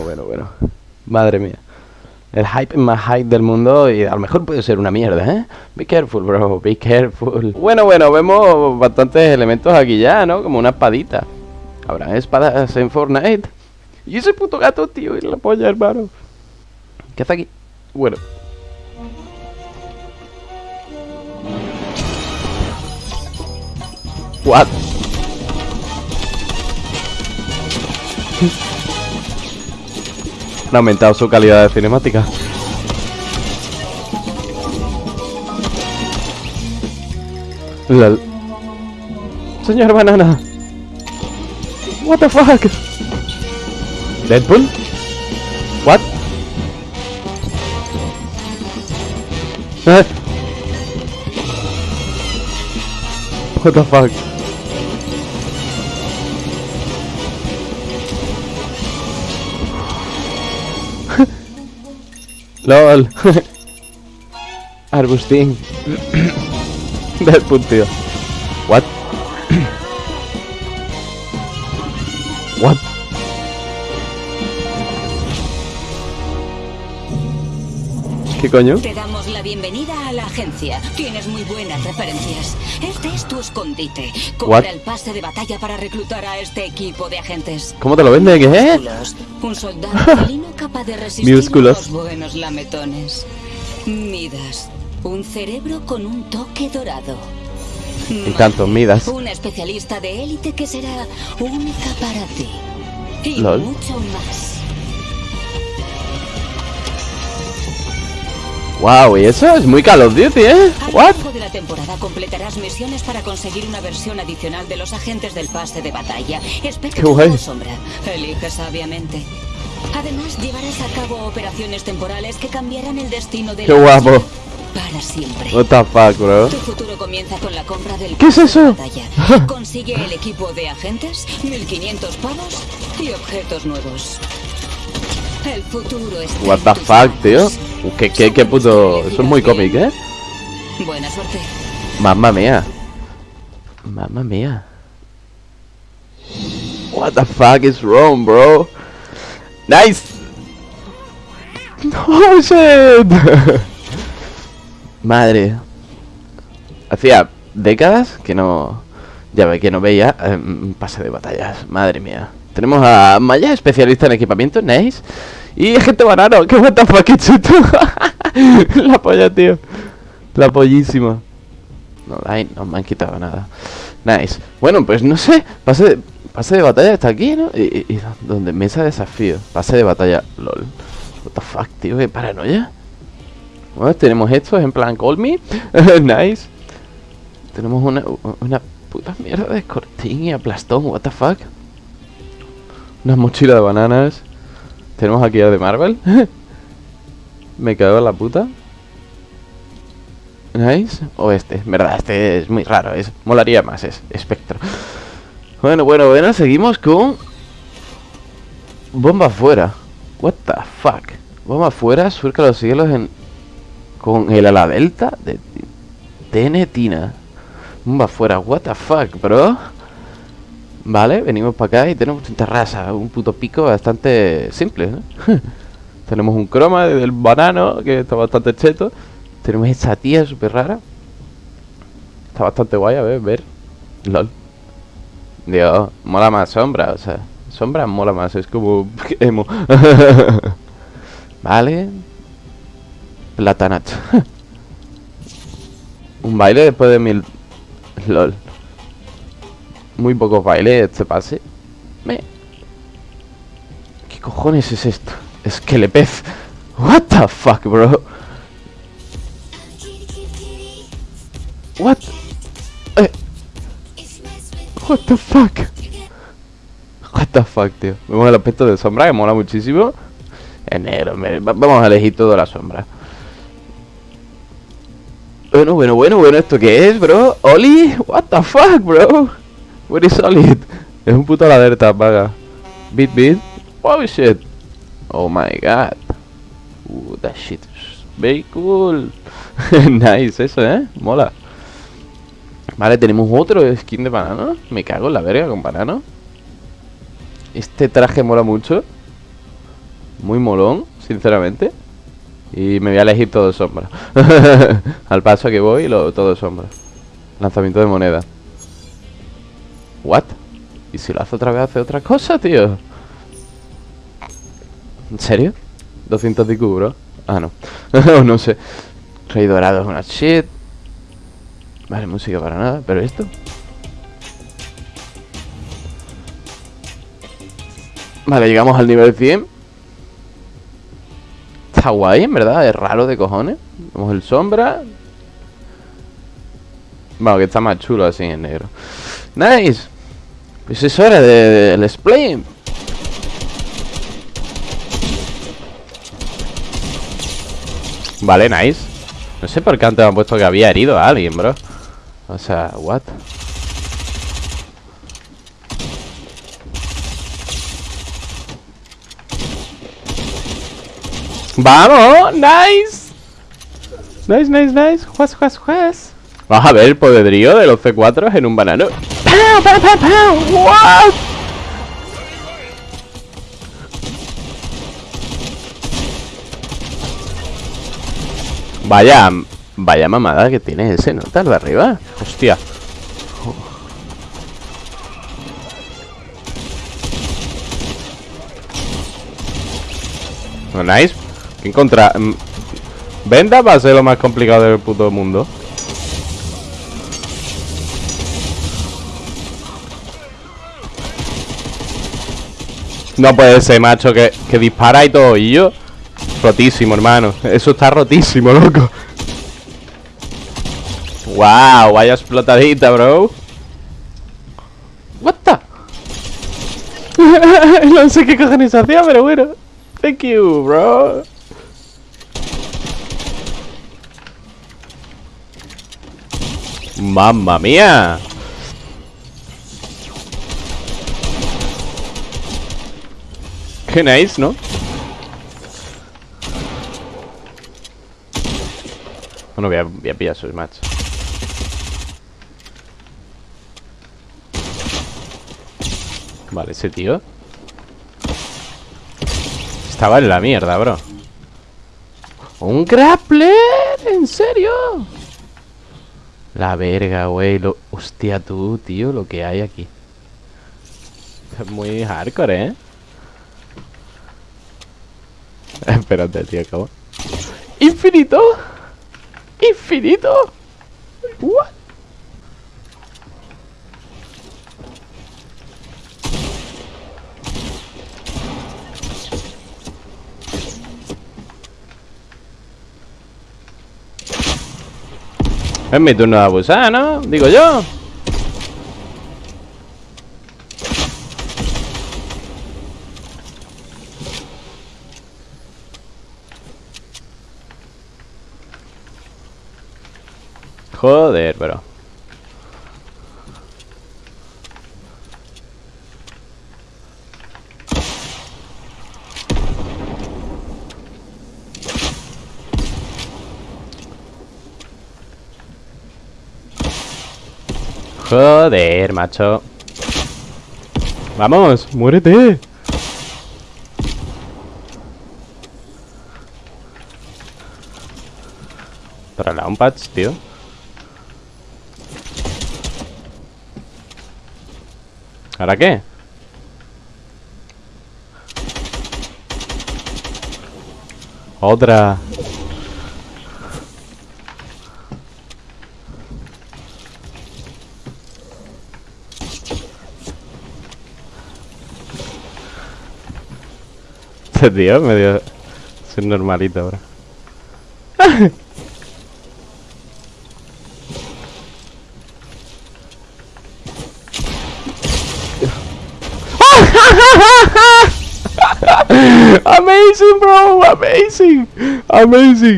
bueno, bueno, bueno. Madre mía. El hype más hype del mundo y a lo mejor puede ser una mierda, ¿eh? Be careful, bro, be careful. Bueno, bueno, vemos bastantes elementos aquí ya, ¿no? Como una espadita. ¿Habrá espadas en Fortnite? Y ese puto gato, tío, y la polla, hermano. ¿Qué hace aquí? Bueno. What? Han aumentado su calidad de cinemática. Lol. Señor Banana. What the fuck? Deadpool? What? Eh. What the fuck? LOL Arbustín tío What? What? ¿Qué coño? Te damos la bienvenida a la agencia. Tienes muy buenas referencias. Este es tu escondite. Compra What? el pase de batalla para reclutar a este equipo de agentes. ¿Cómo te lo vende? ¿Qué? Músculos. Un soldado felino capaz de resistir Músculos. unos buenos lametones. Midas. Un cerebro con un toque dorado. Encanto, Midas. Un especialista de élite que será única para ti. Y Lol. mucho más. Wow, y eso es muy Call of Duty, ¿eh? What? De temporada completarás misiones para conseguir una versión adicional de los agentes del pase de batalla. Espectro o sombra. Elige sabiamente. Además, llevarás a cabo operaciones temporales que cambiarán el destino de Qué guapo. Para siempre. What the fuck, bro? Tu futuro comienza con la compra del ¿Qué es de eso? batalla. Consigue el equipo de agentes, 1500 pavos y objetos nuevos. El futuro está What the fuck, tío? ¿Qué, qué, qué puto... Eso es muy cómic, ¿eh? Buena suerte. Mamma mía. Mamma mía. What the fuck is wrong, bro? Nice. Oh shit. Madre. Hacía décadas que no. Ya ve que no veía un pase de batallas. Madre mía. Tenemos a Maya, especialista en equipamiento, nice. Y gente banano, que what the fuck, chuto. La polla, tío. La pollísima. No, ahí no me han quitado nada. Nice. Bueno, pues no sé. Pase de, pase de batalla está aquí, ¿no? Y, donde mesa de desafío. Pase de batalla. LOL. What the fuck, tío, qué paranoia. Bueno, tenemos esto en plan Call Me. nice. Tenemos una, una puta mierda de escortín y aplastón. What the fuck. Una mochila de bananas. Tenemos aquí a de Marvel. Me cago en la puta. Nice. O este. Verdad, este es muy raro. Es, molaría más. Es espectro. Bueno, bueno, bueno. Seguimos con... Bomba afuera. What the fuck. Bomba afuera. Surca los cielos en... Con el ala delta de... Tenetina. Bomba afuera. What the fuck, bro. Vale, venimos para acá y tenemos una terraza. Un puto pico bastante simple, ¿no? tenemos un croma del banano que está bastante cheto. Tenemos esta tía súper rara. Está bastante guay, a ver, ver. LOL. Dios, mola más sombra, o sea. Sombra mola más, es como emo. vale. Platanat. Un baile después de mil... LOL. Muy pocos bailes este pase. Me... ¿Qué cojones es esto? Esquelepez. What the fuck, bro? What the fuck? What the fuck, tío. Vemos el aspecto de sombra que mola muchísimo. Es negro, vamos a elegir toda la sombra. Bueno, bueno, bueno, bueno, ¿esto qué es, bro? ¿Oli? What the fuck, bro? What is Oli? Es un puto ladera vaga. Beat beat. Oh shit. Oh my god. Uh, that shit very cool. nice eso, ¿eh? Mola. Vale, tenemos otro skin de banano. Me cago en la verga con banano. Este traje mola mucho. Muy molón, sinceramente Y me voy a elegir todo sombra Al paso que voy, lo, todo sombra Lanzamiento de moneda What? ¿Y si lo hace otra vez hace otra cosa, tío? ¿En serio? 200 de bro Ah, no No sé Rey dorado es una shit Vale, música para nada Pero esto. Vale, llegamos al nivel 100 Está guay, en verdad Es raro de cojones. Vemos el sombra. Bueno, que está más chulo así en negro. Nice. Pues eso era del de, Vale, nice. No sé por qué antes me han puesto que había herido a alguien, bro O sea, what ¡Vamos! ¡Nice! Nice, nice, nice Juez, juez, juez Vamos a ver el poderío de los C4 en un banano ¡Pau, pau, pau, pau! ¡What! Vaya, vaya mamada que tiene ese nota de arriba Hostia Nice Encontrar... Mm, Venda va a ser lo más complicado del puto mundo. No puede ser, macho, que, que dispara y todo. Y yo... Rotísimo, hermano. Eso está rotísimo, loco. Wow, vaya explotadita, bro. What the? no sé qué cojones hacía, pero bueno. Thank you, bro. ¡Mamma mía! Qué nice, ¿no? Bueno, voy a, voy a pillar sus match. Vale, ese tío Estaba en la mierda, bro ¡Un grappler! ¿En serio? La verga, güey. Lo... Hostia, tú, tío, lo que hay aquí. Es muy hardcore, ¿eh? Espérate, tío, ¿cómo? ¡Infinito! ¡Infinito! ¿What? Es mi turno de abusar, ¿no? Digo yo Joder, bro Joder, macho. Vamos, muérete. Para la patch, tío. ¿Ahora qué? Otra este tío medio... Soy normalito ahora. amazing, bro! Amazing! Amazing!